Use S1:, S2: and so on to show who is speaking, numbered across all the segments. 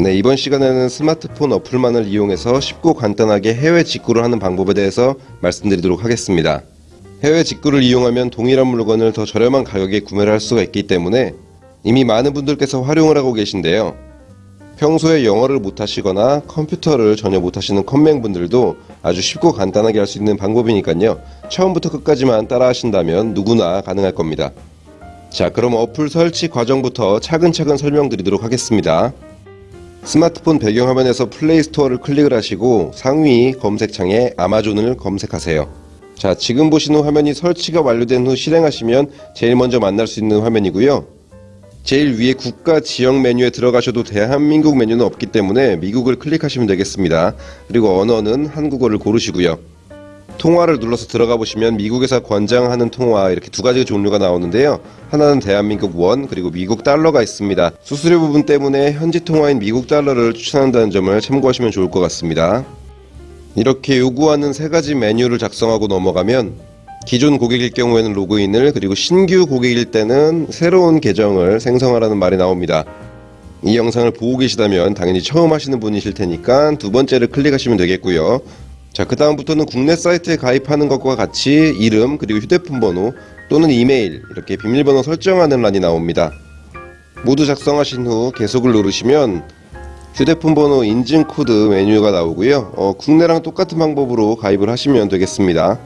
S1: 네, 이번 시간에는 스마트폰 어플만을 이용해서 쉽고 간단하게 해외 직구를 하는 방법에 대해서 말씀드리도록 하겠습니다. 해외 직구를 이용하면 동일한 물건을 더 저렴한 가격에 구매를 할 수가 있기 때문에 이미 많은 분들께서 활용을 하고 계신데요. 평소에 영어를 못하시거나 컴퓨터를 전혀 못하시는 컴맹분들도 아주 쉽고 간단하게 할 수 있는 방법이니까요. 처음부터 끝까지만 따라 하신다면 누구나 가능할 겁니다. 자, 그럼 어플 설치 과정부터 차근차근 설명드리도록 하겠습니다. 스마트폰 배경화면에서 플레이스토어를 클릭을 하시고 상위 검색창에 아마존을 검색하세요. 자, 지금 보시는 화면이 설치가 완료된 후 실행하시면 제일 먼저 만날 수 있는 화면이고요. 제일 위에 국가 지역 메뉴에 들어가셔도 대한민국 메뉴는 없기 때문에 미국을 클릭하시면 되겠습니다. 그리고 언어는 한국어를 고르시고요. 통화를 눌러서 들어가 보시면 미국에서 권장하는 통화 이렇게 두 가지 종류가 나오는데요. 하나는 대한민국 원 그리고 미국 달러가 있습니다. 수수료 부분 때문에 현지 통화인 미국 달러를 추천한다는 점을 참고하시면 좋을 것 같습니다. 이렇게 요구하는 세 가지 메뉴를 작성하고 넘어가면 기존 고객일 경우에는 로그인을 그리고 신규 고객일 때는 새로운 계정을 생성하라는 말이 나옵니다. 이 영상을 보고 계시다면 당연히 처음 하시는 분이실 테니까 두 번째를 클릭하시면 되겠고요. 자, 그 다음부터는 국내 사이트에 가입하는 것과 같이 이름 그리고 휴대폰 번호 또는 이메일 이렇게 비밀번호 설정하는 란이 나옵니다. 모두 작성하신 후 계속을 누르시면 휴대폰 번호 인증 코드 메뉴가 나오고요. 어, 국내랑 똑같은 방법으로 가입을 하시면 되겠습니다.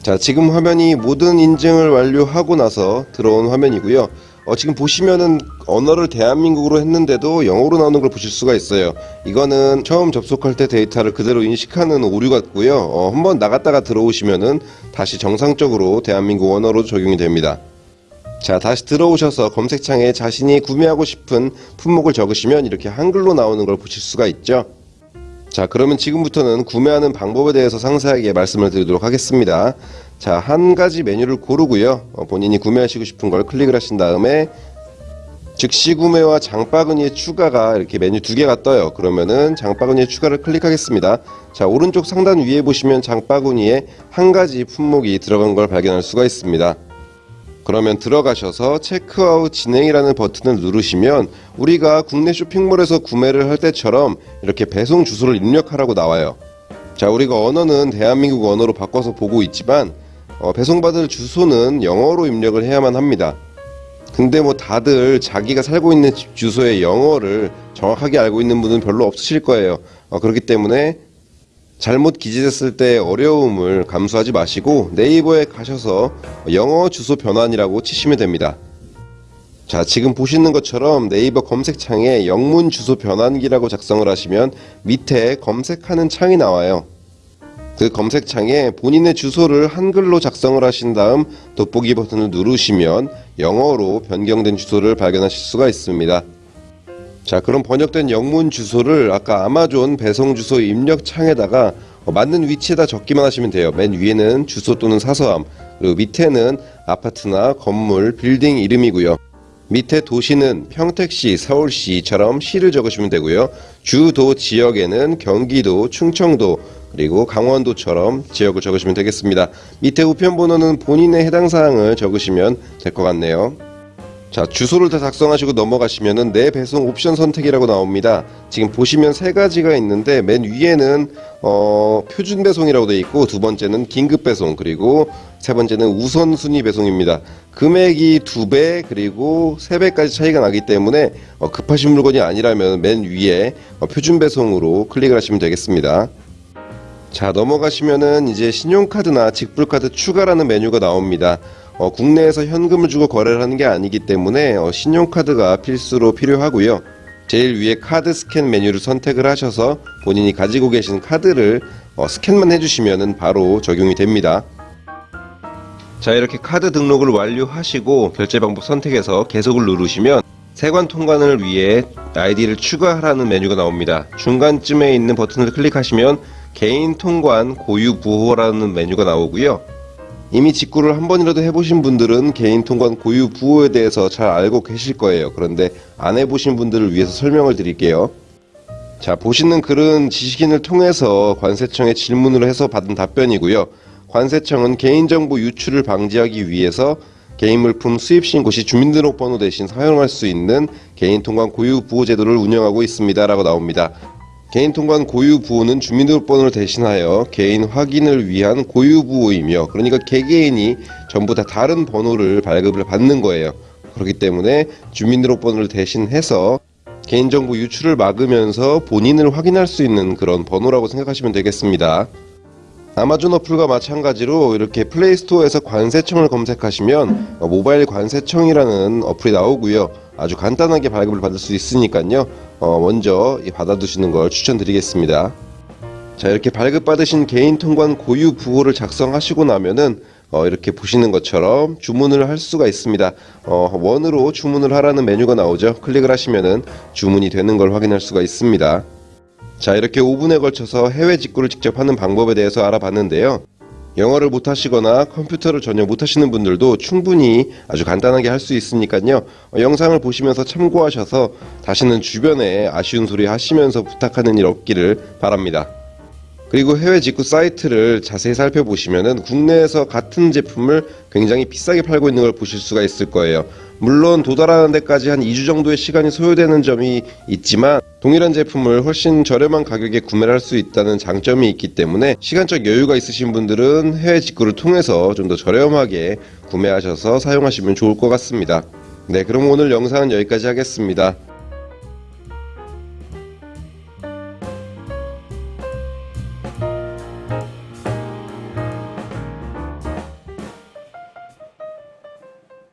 S1: 자, 지금 화면이 모든 인증을 완료하고 나서 들어온 화면이고요. 어, 지금 보시면은 언어를 대한민국으로 했는데도 영어로 나오는 걸 보실 수가 있어요. 이거는 처음 접속할 때 데이터를 그대로 인식하는 오류 같고요. 어, 한번 나갔다가 들어오시면은 다시 정상적으로 대한민국 언어로 적용이 됩니다. 자, 다시 들어오셔서 검색창에 자신이 구매하고 싶은 품목을 적으시면 이렇게 한글로 나오는 걸 보실 수가 있죠. 자, 그러면 지금부터는 구매하는 방법에 대해서 상세하게 말씀을 드리도록 하겠습니다. 자, 한 가지 메뉴를 고르고요. 어, 본인이 구매하시고 싶은 걸 클릭을 하신 다음에 즉시 구매와 장바구니의 추가가 이렇게 메뉴 두 개가 떠요. 그러면은 장바구니의 추가를 클릭하겠습니다. 자, 오른쪽 상단 위에 보시면 장바구니에 한 가지 품목이 들어간 걸 발견할 수가 있습니다. 그러면 들어가셔서 체크아웃 진행이라는 버튼을 누르시면 우리가 국내 쇼핑몰에서 구매를 할 때처럼 이렇게 배송 주소를 입력하라고 나와요. 자, 우리가 언어는 대한민국 언어로 바꿔서 보고 있지만 어, 배송받을 주소는 영어로 입력을 해야만 합니다. 근데 뭐 다들 자기가 살고 있는 집 주소의 영어를 정확하게 알고 있는 분은 별로 없으실 거예요. 어, 그렇기 때문에 잘못 기재됐을 때 어려움을 감수하지 마시고 네이버에 가셔서 영어 주소 변환이라고 치시면 됩니다. 자 지금 보시는 것처럼 네이버 검색창에 영문 주소 변환기라고 작성을 하시면 밑에 검색하는 창이 나와요. 그 검색창에 본인의 주소를 한글로 작성을 하신 다음 돋보기 버튼을 누르시면 영어로 변경된 주소를 발견하실 수가 있습니다. 자 그럼 번역된 영문 주소를 아까 아마존 배송 주소 입력 창에다가 어, 맞는 위치에다 적기만 하시면 돼요. 맨 위에는 주소 또는 사서함 그리고 밑에는 아파트나 건물 빌딩 이름이고요. 밑에 도시는 평택시 서울시처럼 시를 적으시면 되고요. 주도 지역에는 경기도 충청도 그리고 강원도처럼 지역을 적으시면 되겠습니다. 밑에 우편 번호는 본인의 해당 사항을 적으시면 될 것 같네요. 자 주소를 다 작성하시고 넘어가시면은 내 배송 옵션 선택이라고 나옵니다. 지금 보시면 세 가지가 있는데 맨 위에는 어, 표준 배송이라고 되어 있고 두 번째는 긴급 배송 그리고 세 번째는 우선순위 배송입니다. 금액이 두 배 그리고 세 배까지 차이가 나기 때문에 어, 급하신 물건이 아니라면 맨 위에 어, 표준 배송으로 클릭을 하시면 되겠습니다 자 넘어가시면은 이제 신용카드나 직불카드 추가라는 메뉴가 나옵니다 어, 국내에서 현금을 주고 거래를 하는 게 아니기 때문에 어, 신용카드가 필수로 필요하고요. 제일 위에 카드 스캔 메뉴를 선택을 하셔서 본인이 가지고 계신 카드를 어, 스캔만 해주시면 바로 적용이 됩니다. 자 이렇게 카드 등록을 완료하시고 결제 방법 선택해서 계속을 누르시면 세관 통관을 위해 아이디를 추가하라는 메뉴가 나옵니다. 중간쯤에 있는 버튼을 클릭하시면 개인 통관 고유 부호라는 메뉴가 나오고요. 이미 직구를 한 번이라도 해보신 분들은 개인 통관 고유 부호에 대해서 잘 알고 계실 거예요. 그런데 안 해보신 분들을 위해서 설명을 드릴게요. 자 보시는 글은 지식인을 통해서 관세청에 질문을 해서 받은 답변이고요. 관세청은 개인정보 유출을 방지하기 위해서 개인 물품 수입 신고 시 주민등록번호 대신 사용할 수 있는 개인 통관 고유 부호 제도를 운영하고 있습니다 라고 나옵니다. 개인 통관 고유 부호는 주민등록번호를 대신하여 개인 확인을 위한 고유 부호이며 그러니까 개개인이 전부 다 다른 번호를 발급을 받는 거예요. 그렇기 때문에 주민등록번호를 대신해서 개인정보 유출을 막으면서 본인을 확인할 수 있는 그런 번호라고 생각하시면 되겠습니다. 아마존 어플과 마찬가지로 이렇게 플레이스토어에서 관세청을 검색하시면 어, 모바일 관세청이라는 어플이 나오고요. 아주 간단하게 발급을 받을 수 있으니까요. 어, 먼저 이 받아두시는 걸 추천드리겠습니다. 자 이렇게 발급받으신 개인 통관 고유 부호를 작성하시고 나면은 어, 이렇게 보시는 것처럼 주문을 할 수가 있습니다. 어, 원으로 주문을 하라는 메뉴가 나오죠. 클릭을 하시면은 주문이 되는 걸 확인할 수가 있습니다. 자 이렇게 5분에 걸쳐서 해외 직구를 직접 하는 방법에 대해서 알아봤는데요. 영어를 못하시거나 컴퓨터를 전혀 못하시는 분들도 충분히 아주 간단하게 할 수 있으니까요. 어, 영상을 보시면서 참고하셔서 다시는 주변에 아쉬운 소리 하시면서 부탁하는 일 없기를 바랍니다. 그리고 해외 직구 사이트를 자세히 살펴보시면은 국내에서 같은 제품을 굉장히 비싸게 팔고 있는 걸 보실 수가 있을 거예요. 물론 도달하는 데까지 한 2주 정도의 시간이 소요되는 점이 있지만 동일한 제품을 훨씬 저렴한 가격에 구매를 할 수 있다는 장점이 있기 때문에 시간적 여유가 있으신 분들은 해외 직구를 통해서 좀 더 저렴하게 구매하셔서 사용하시면 좋을 것 같습니다. 네, 그럼 오늘 영상은 여기까지 하겠습니다.